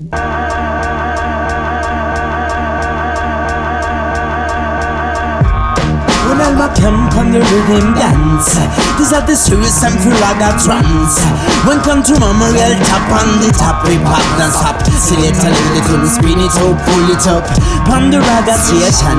When camp on the rhythm dance. These are the serious and I trance. When come to mama real top on the top We pop and stop Select a little bit spin it up, pull it up. On the raga station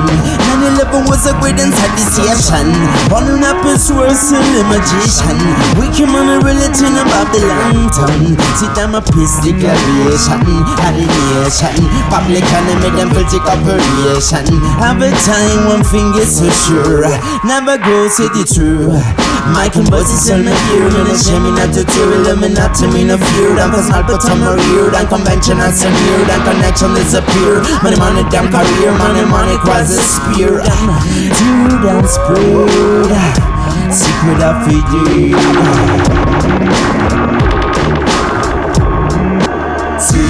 9-11 was a great station One up is worse than the magician. We came on a relating about the lantern. See them a peace declaration. Of the nation Public enemy them filthy operation Have a time one thing is for sure Never go say the truth My here Me no shame me not to tear Illuminati me no fear And cause not but I'm a reared And convention and sneered And connection disappear. Money money damn career. Money money the spear. Dude and spread Secret of figure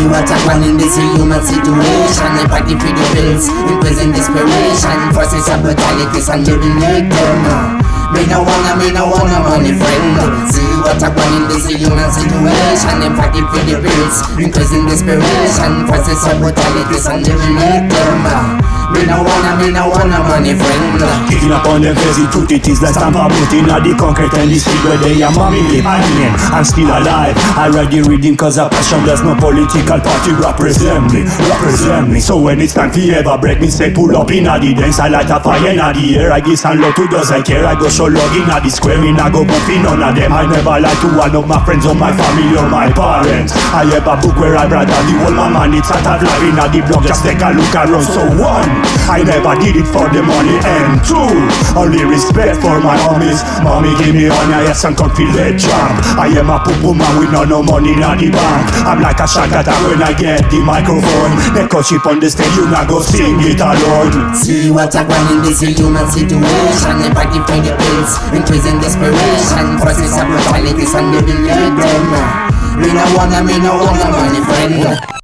What I want in this human situation. They party for the bills, in prison desperation. Forces of brutalities and living them Me no wanna, me no wanna money friend. See what I want in this human situation They party for the bills, in prison desperation Forces of brutalities and living them. Me no wanna, me no wanna money friend. Kicking up on them crazy truth it is like stamp put in the concrete and the street where they are mommy live I mean, I'm still alive. I read the reading cause of passion There's no political party represent me Represent me. So when it's time to ever break me say pull up in a the dance I light a fire in a the air. I give some love to those I care I go so log in the square Me I go in none of them. I never lie to one of my friends or my family or my parents. I have a book where I brother the whole my man It's out of life in a the block Just take a look around. So one I never did it for the money. And two Only respect for my homies. Mommy give me honor Yes I'm confident champ I am a poo man with no no money in the bank. I'm like a shagata when I get the microphone. Neko chip on the stage You not go sing it alone. See what I want in this human situation They party for the pills In prison desperation. Forces of brutalities and living them Me no wanna, me no wanna money friend